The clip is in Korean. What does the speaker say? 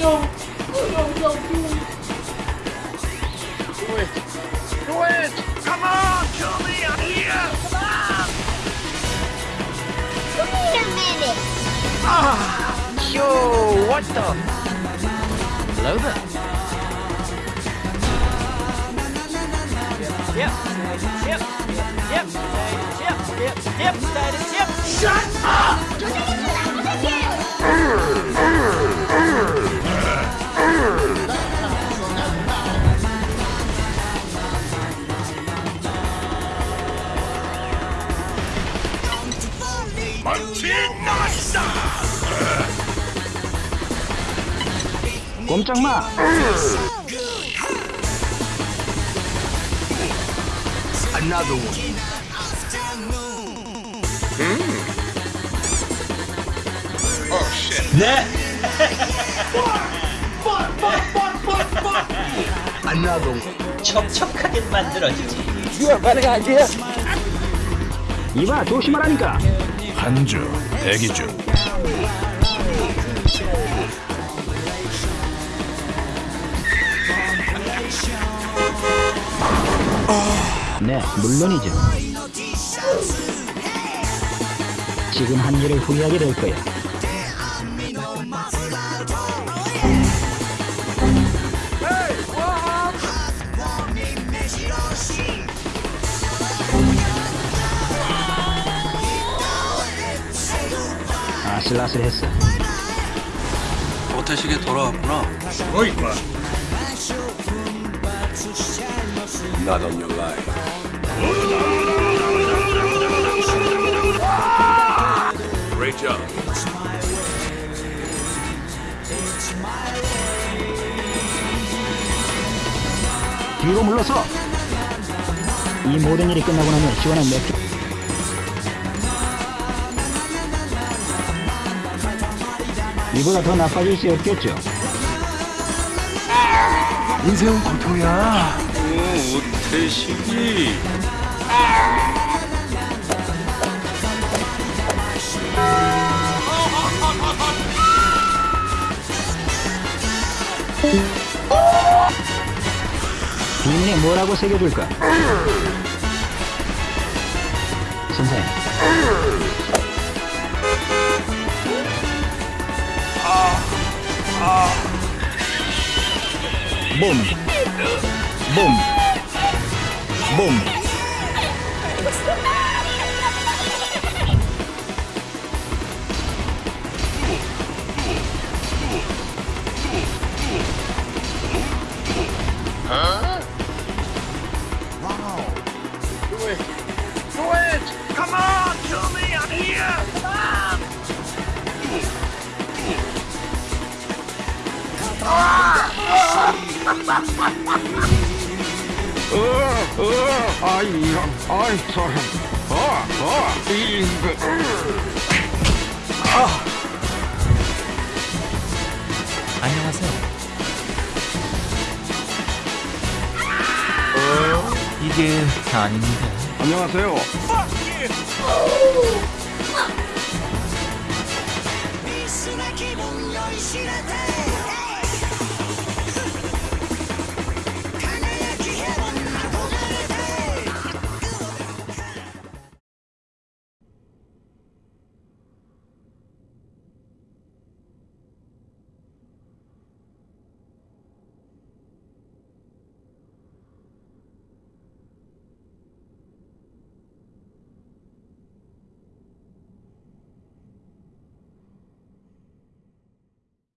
No! Oh no, no, do it! Do it! Come on, Julie! I'm here! Come on! Wait a minute! Ah! Yo! What the? Hello there! Yep! Yep! Yep! Yep! Yep! Yep! Yep! Yep! Shut up! 꼼짝 마. Another one. 네. Another one. 척척하게 만들어지지. 이봐 조심하라니까. 한주 대기 중. 네, 물론이죠. 지금 한 일을 후회하게 될 거야. 아슬아슬했어. 모태식에 돌아왔구나. Not on your life. Great job. 뒤로 물러서. 이 모든 일이 끝나고 나면 시원한 맥주. 이보다 더 나빠질 수 없겠죠. 인생은 고통이야. 모태식이. 비밀에 뭐라고 새겨줄까? 선생님. 봄. 봄. 봄. Come 아이, 이런, 아이, 저런. 어, 어, 이, 그. 안녕하세요. 이게 아닙니다. 안녕하세요.